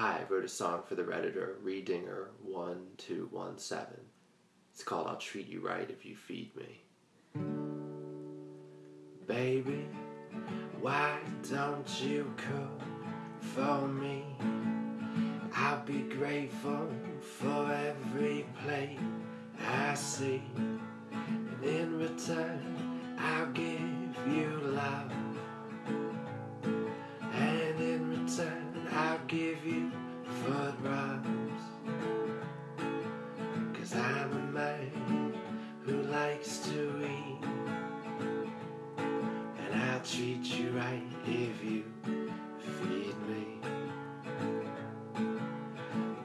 Hi, I wrote a song for the Redditor, Redinger1217. It's called I'll Treat You Right If You Feed Me. Baby, why don't you cook for me? I'll be grateful for every plate I see. And in return, likes to. And I'll treat you right if you feed me.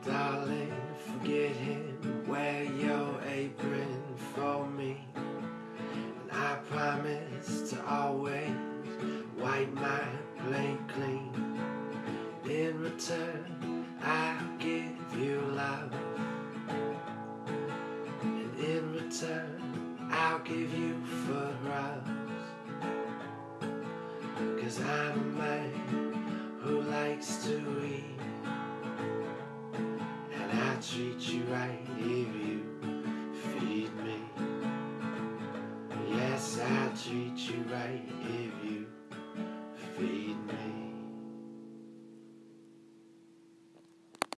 Darling, forget him, wear your apron for me. And I promise to always wipe my plate clean. In return, I'll Cause I'm a man who likes to eat. And I treat you right if you feed me. Yes, I treat you right if you.